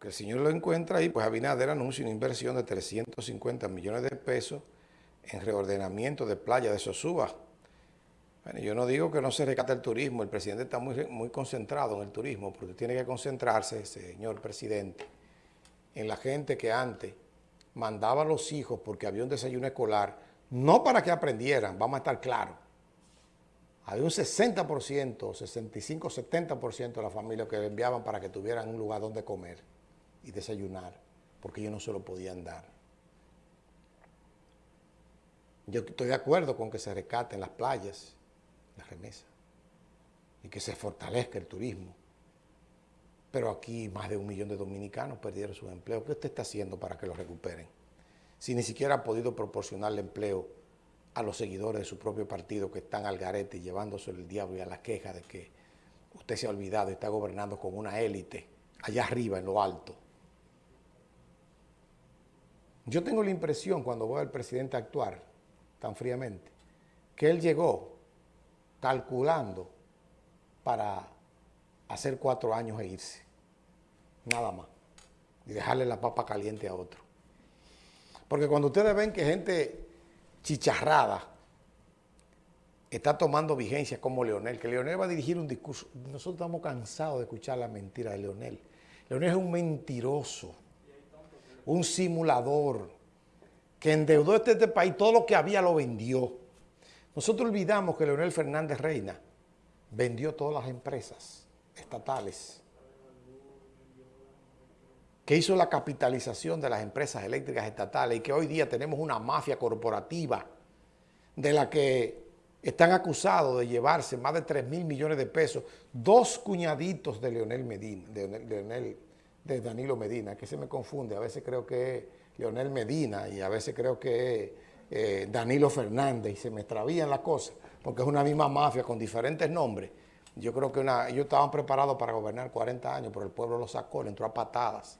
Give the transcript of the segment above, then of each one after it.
Porque el señor lo encuentra ahí, pues Abinader anuncia una inversión de 350 millones de pesos en reordenamiento de playa de Sosúa. Bueno, yo no digo que no se rescate el turismo, el presidente está muy, muy concentrado en el turismo, porque tiene que concentrarse, señor presidente, en la gente que antes mandaba a los hijos porque había un desayuno escolar, no para que aprendieran, vamos a estar claros. Había un 60%, 65, 70% de la familia que enviaban para que tuvieran un lugar donde comer y desayunar, porque ellos no se lo podían dar. Yo estoy de acuerdo con que se rescaten las playas, las remesas, y que se fortalezca el turismo. Pero aquí más de un millón de dominicanos perdieron su empleo. ¿Qué usted está haciendo para que lo recuperen? Si ni siquiera ha podido proporcionarle empleo a los seguidores de su propio partido que están al garete y llevándose el diablo y a la queja de que usted se ha olvidado y está gobernando con una élite allá arriba en lo alto. Yo tengo la impresión cuando veo al presidente actuar tan fríamente, que él llegó calculando para hacer cuatro años e irse. Nada más. Y dejarle la papa caliente a otro. Porque cuando ustedes ven que gente chicharrada está tomando vigencia como Leonel, que Leonel va a dirigir un discurso. Nosotros estamos cansados de escuchar la mentira de Leonel. Leonel es un mentiroso, un simulador, que endeudó este, este país, todo lo que había lo vendió. Nosotros olvidamos que Leonel Fernández Reina vendió todas las empresas estatales, que hizo la capitalización de las empresas eléctricas estatales y que hoy día tenemos una mafia corporativa de la que están acusados de llevarse más de 3 mil millones de pesos, dos cuñaditos de Leonel Medina, de, de Danilo Medina, que se me confunde, a veces creo que es Leonel Medina y a veces creo que es eh, Danilo Fernández y se me extravían las cosas, porque es una misma mafia con diferentes nombres. Yo creo que ellos estaban preparados para gobernar 40 años, pero el pueblo lo sacó, le entró a patadas.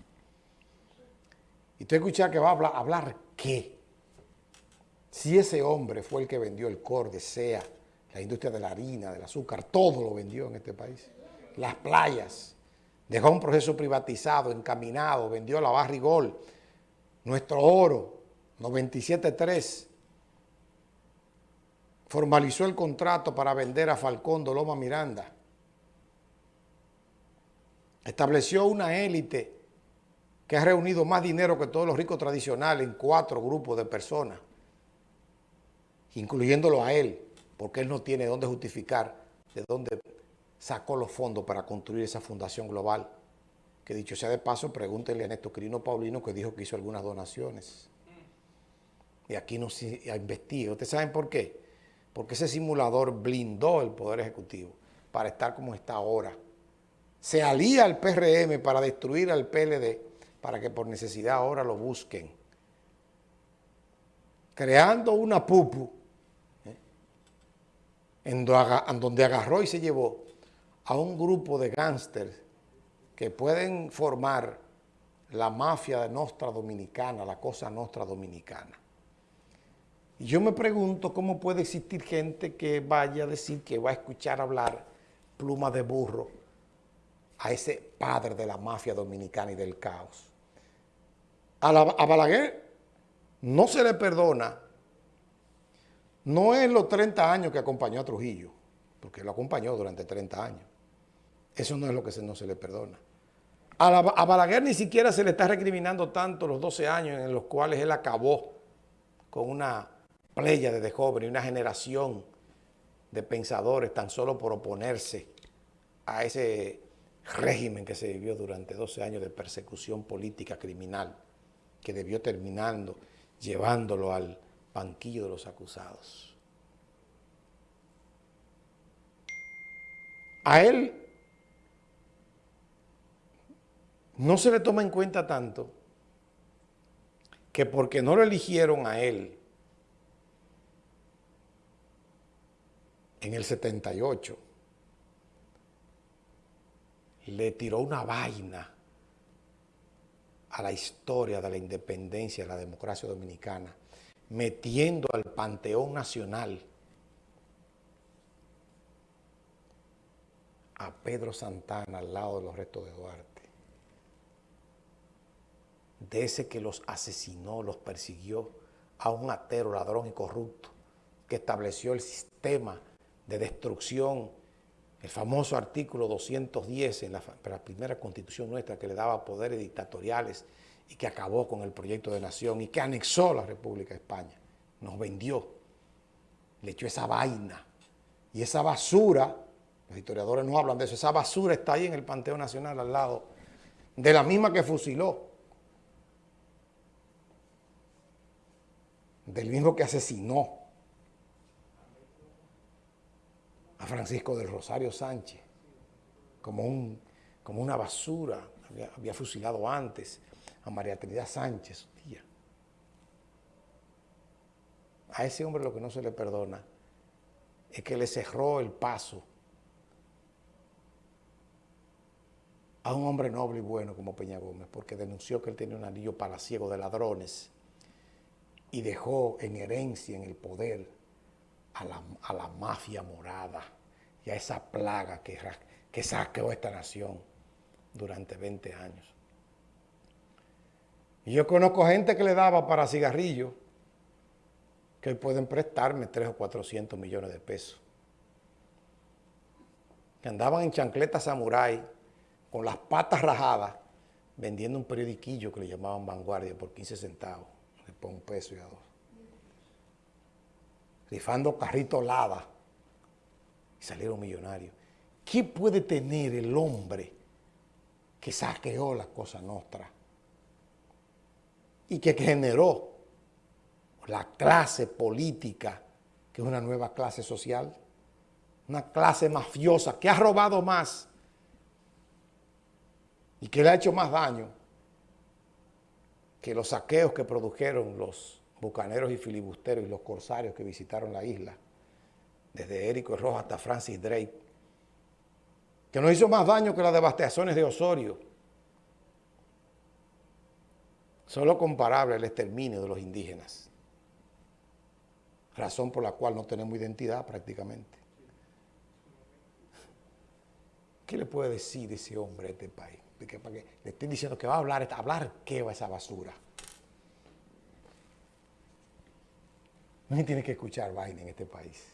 Y tú escuchas que va a hablar, ¿hablar qué? Si ese hombre fue el que vendió el de SEA, la industria de la harina, del azúcar, todo lo vendió en este país. Las playas, dejó un proceso privatizado, encaminado, vendió la Barrigol, nuestro oro, 97.3, formalizó el contrato para vender a Falcón Doloma Miranda. Estableció una élite que ha reunido más dinero que todos los ricos tradicionales en cuatro grupos de personas, incluyéndolo a él, porque él no tiene dónde justificar de dónde sacó los fondos para construir esa fundación global. Que dicho sea de paso, pregúntele a Néstor Quirino Paulino que dijo que hizo algunas donaciones. Y aquí no se investiga. ¿Ustedes saben por qué? Porque ese simulador blindó el Poder Ejecutivo para estar como está ahora. Se alía al PRM para destruir al PLD, para que por necesidad ahora lo busquen. Creando una pupu, ¿eh? en donde agarró y se llevó a un grupo de gángsters que pueden formar la mafia de Nostra Dominicana, la cosa Nostra Dominicana. Y yo me pregunto cómo puede existir gente que vaya a decir que va a escuchar hablar pluma de burro a ese padre de la mafia dominicana y del caos. A, a Balaguer no se le perdona, no es los 30 años que acompañó a Trujillo, porque lo acompañó durante 30 años. Eso no es lo que no se le perdona. A, Balaguer ni siquiera se le está recriminando tanto los 12 años en los cuales él acabó con una playa de jóvenes una generación de pensadores tan solo por oponerse a ese régimen que se vivió durante 12 años de persecución política criminal que debió terminando llevándolo al banquillo de los acusados. A él no se le toma en cuenta tanto que porque no lo eligieron a él en el 78, le tiró una vaina a la historia de la independencia de la democracia dominicana, metiendo al Panteón Nacional a Pedro Santana al lado de los restos de Duarte. de ese que los asesinó, los persiguió, a un atero, ladrón y corrupto, que estableció el sistema de destrucción, el famoso artículo 210 en la, la primera constitución nuestra que le daba poderes dictatoriales y que acabó con el proyecto de nación y que anexó la República de España, nos vendió, le echó esa vaina y esa basura, los historiadores no hablan de eso, esa basura está ahí en el Panteón Nacional al lado de la misma que fusiló, del mismo que asesinó a Francisco del Rosario Sánchez, como, un, como una basura, había, había, fusilado antes a María Trinidad Sánchez, tía. A ese hombre lo que no se le perdona es que le cerró el paso a un hombre noble y bueno como Peña Gómez, porque denunció que él tenía un anillo palaciego de ladrones y dejó en herencia, en el poder, a la, a la mafia morada y a esa plaga que, que saqueó esta nación durante 20 años. Y yo conozco gente que le daba para cigarrillos que hoy pueden prestarme 3 o 400 millones de pesos. Que andaban en chancletas samurái con las patas rajadas vendiendo un periodiquillo que le llamaban Vanguardia por 15 centavos por un peso y a dos. Rifando carrito lava y salieron millonarios. ¿Qué puede tener el hombre que saqueó la cosa nuestra y que generó la clase política, que es una nueva clase social, una clase mafiosa que ha robado más y que le ha hecho más daño que los saqueos que produjeron los bucaneros y filibusteros y los corsarios que visitaron la isla, desde Érico Rojas hasta Francis Drake, que nos hizo más daño que las devastaciones de Osorio, solo comparable al exterminio de los indígenas, razón por la cual no tenemos identidad prácticamente. ¿Qué le puede decir ese hombre a este país? que, para que le estén diciendo que va a hablar, hablar qué va esa basura. No tiene que escuchar vaina en este país.